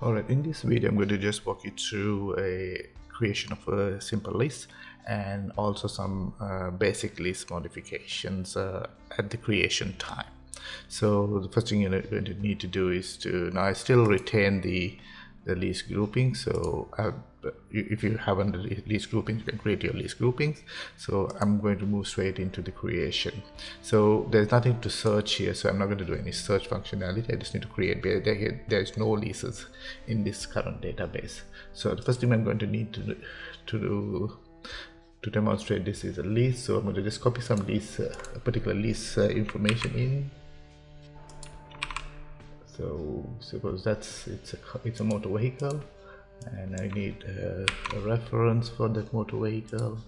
Alright, in this video I'm going to just walk you through a creation of a simple lease and also some uh, basic lease modifications uh, at the creation time. So the first thing you're going to need to do is to, now I still retain the, the lease grouping, so I've if you haven't lease groupings you can create your lease groupings. So i'm going to move straight into the creation. So there's nothing to search here so i'm not going to do any search functionality. I just need to create there's no leases in this current database. So the first thing i'm going to need to to do to demonstrate this is a lease so i'm going to just copy some lease uh, a particular lease uh, information in. So suppose that's it's a it's a motor vehicle and I need a, a reference for that motor vehicle.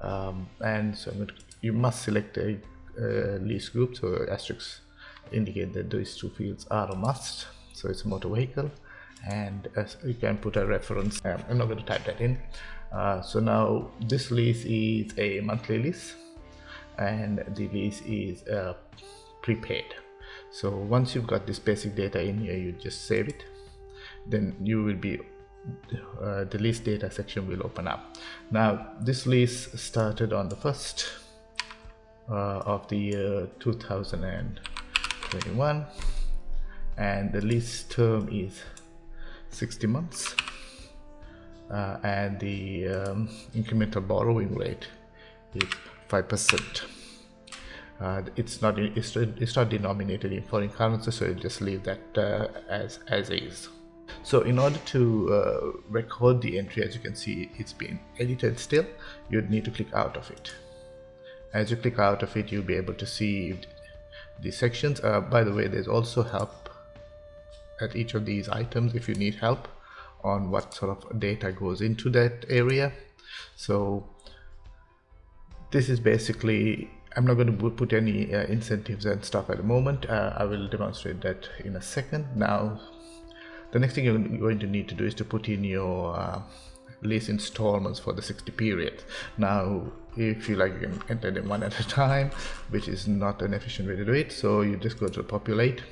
Um, and so to, you must select a, a lease group so asterisks indicate that those two fields are a must. So it's a motor vehicle. And as you can put a reference um, I'm not going to type that in. Uh, so now this lease is a monthly lease and the lease is uh, prepaid. So once you've got this basic data in here you just save it. Then you will be uh, the lease data section will open up. Now this lease started on the first uh, of the year 2021 and the lease term is 60 months uh, and the um, incremental borrowing rate is 5% uh, it's not it's, it's not denominated in foreign currency so you just leave that uh, as as is so in order to uh, record the entry, as you can see, it's been edited still, you'd need to click out of it. As you click out of it, you'll be able to see the sections. Uh, by the way, there's also help at each of these items if you need help on what sort of data goes into that area. So this is basically I'm not going to put any uh, incentives and stuff at the moment. Uh, I will demonstrate that in a second. Now the next thing you're going to need to do is to put in your uh, lease installments for the 60 period. Now if you like you can enter them one at a time which is not an efficient way to do it. So you just go to populate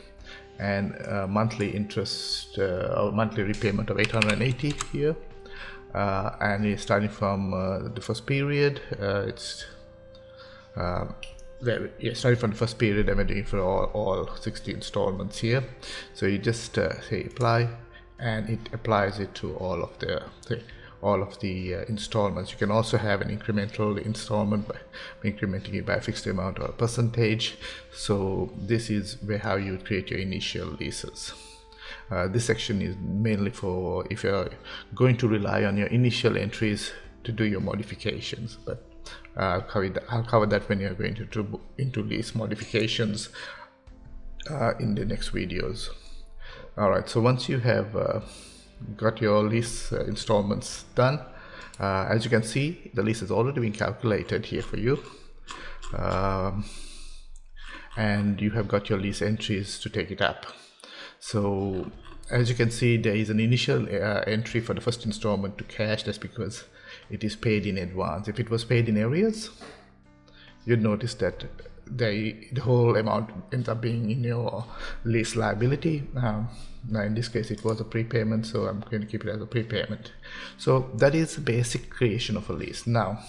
and uh, monthly interest uh, or monthly repayment of 880 here. Uh, and starting from uh, the first period. Uh, it's yeah, starting from the first period I'm doing for all, all 60 installments here. So you just uh, say apply and it applies it to all of the, the all of the uh, installments. You can also have an incremental installment by incrementing it by a fixed amount or a percentage. So this is where how you create your initial leases. Uh, this section is mainly for if you're going to rely on your initial entries to do your modifications but I'll cover that, I'll cover that when you're going to into these modifications uh, in the next videos. All right, so once you have uh, got your lease uh, installments done, uh, as you can see, the lease has already been calculated here for you. Um, and you have got your lease entries to take it up. So as you can see, there is an initial uh, entry for the first installment to cash. That's because it is paid in advance. If it was paid in arrears, you'd notice that the, the whole amount ends up being in your lease liability. Um, now in this case it was a prepayment, so I'm going to keep it as a prepayment. So that is the basic creation of a lease. Now,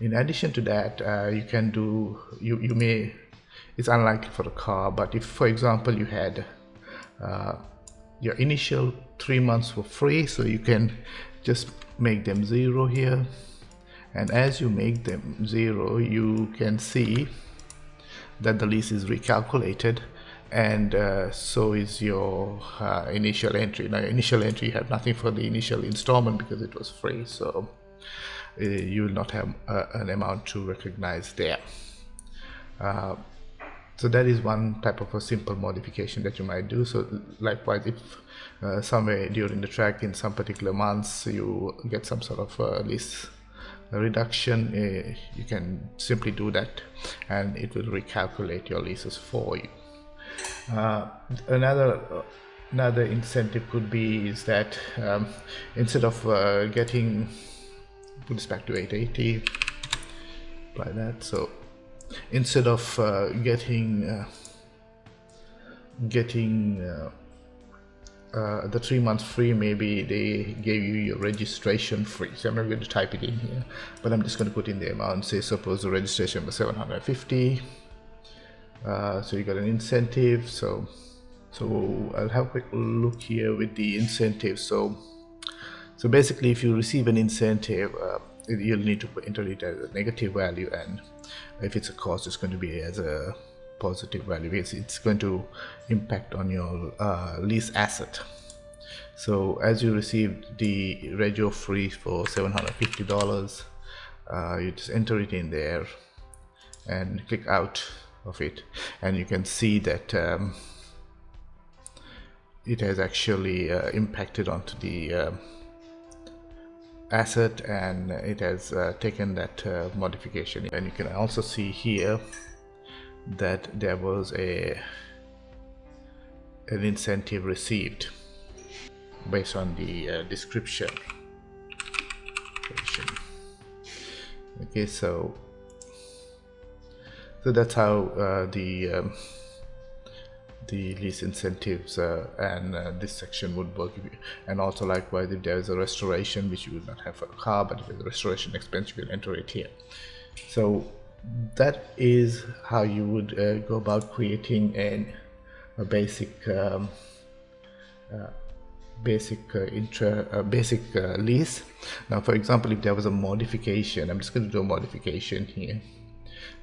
in addition to that, uh, you can do, you, you may, it's unlikely for a car, but if for example you had uh, your initial three months for free, so you can just make them zero here. And as you make them zero you can see that the lease is recalculated and uh, so is your uh, initial entry. Now initial entry have nothing for the initial installment because it was free so uh, you will not have uh, an amount to recognize there. Uh, so that is one type of a simple modification that you might do. So likewise if uh, somewhere during the track in some particular months you get some sort of uh, lease reduction uh, you can simply do that and it will recalculate your leases for you. Uh, another another incentive could be is that um, instead of uh, getting put this back to 880 apply that so instead of uh, getting uh, getting uh, uh, the three months free maybe they gave you your registration free. So I'm not going to type it in here but I'm just going to put in the amount. Say suppose the registration was 750 uh, so you got an incentive. So so I'll have a quick look here with the incentive. So so basically if you receive an incentive uh, you'll need to enter it as a negative value and if it's a cost it's going to be as a positive value. Because it's going to impact on your uh, lease asset. So as you receive the rego free for $750 uh, you just enter it in there and click out of it. And you can see that um, it has actually uh, impacted onto the uh, asset and it has uh, taken that uh, modification. And you can also see here that there was a an incentive received based on the uh, description. Okay so so that's how uh, the um, the lease incentives uh, and uh, this section would work and also likewise if there is a restoration which you would not have for a car but if there's a restoration expense you will enter it here. So that is how you would uh, go about creating an, a basic um, uh, basic uh, intra uh, basic lease. Now for example if there was a modification I'm just going to do a modification here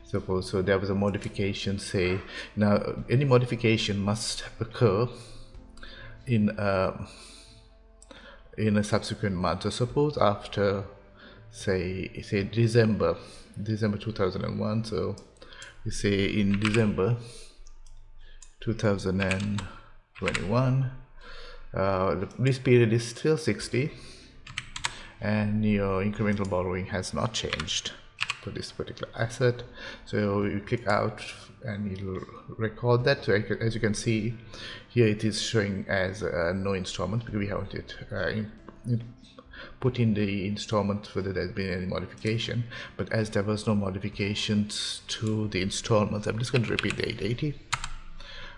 suppose so there was a modification say now any modification must occur in a, uh, in a subsequent month. So suppose after say say December December 2001 so we say in December 2021 uh, lease period is still 60 and your incremental borrowing has not changed this particular asset. So you click out and it'll record that. So as you can see here it is showing as uh, no installment because we haven't it uh, in, in put in the installment whether there's been any modification. But as there was no modifications to the installments I'm just going to repeat the 880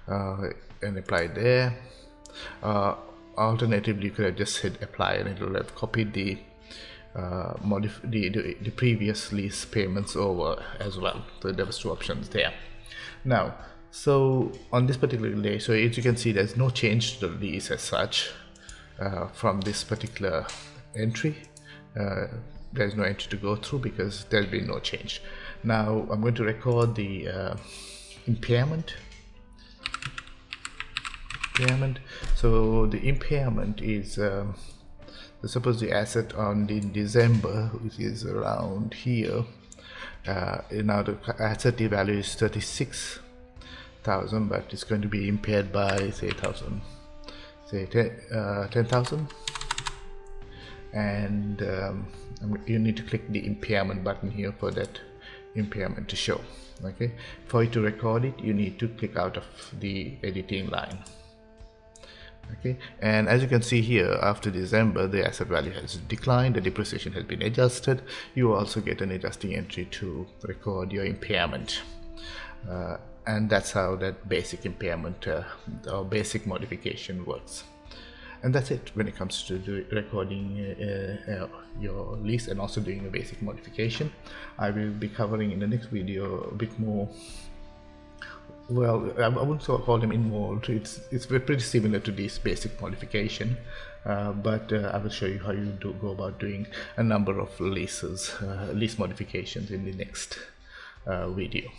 uh, and apply there. Uh, alternatively you could have just hit apply and it will have copied the uh, modif the, the, the previous lease payments over as well so there was two options there. Now so on this particular day so as you can see there's no change to the lease as such uh, from this particular entry. Uh, there's no entry to go through because there's been no change. Now I'm going to record the uh, impairment. Impairment. So the impairment is um, suppose the asset on the December which is around here. Uh, now the asset value is 36,000 but it's going to be impaired by say thousand say 10,000 uh, 10, and um, you need to click the impairment button here for that impairment to show okay? For you to record it you need to click out of the editing line okay. And as you can see here after December the asset value has declined the depreciation has been adjusted. You also get an adjusting entry to record your impairment. Uh, and that's how that basic impairment uh, or basic modification works. And that's it when it comes to recording uh, uh, your lease and also doing a basic modification. I will be covering in the next video a bit more well I wouldn't call them involved. It's it's pretty similar to this basic modification uh, but uh, I will show you how you do go about doing a number of leases uh, lease modifications in the next uh, video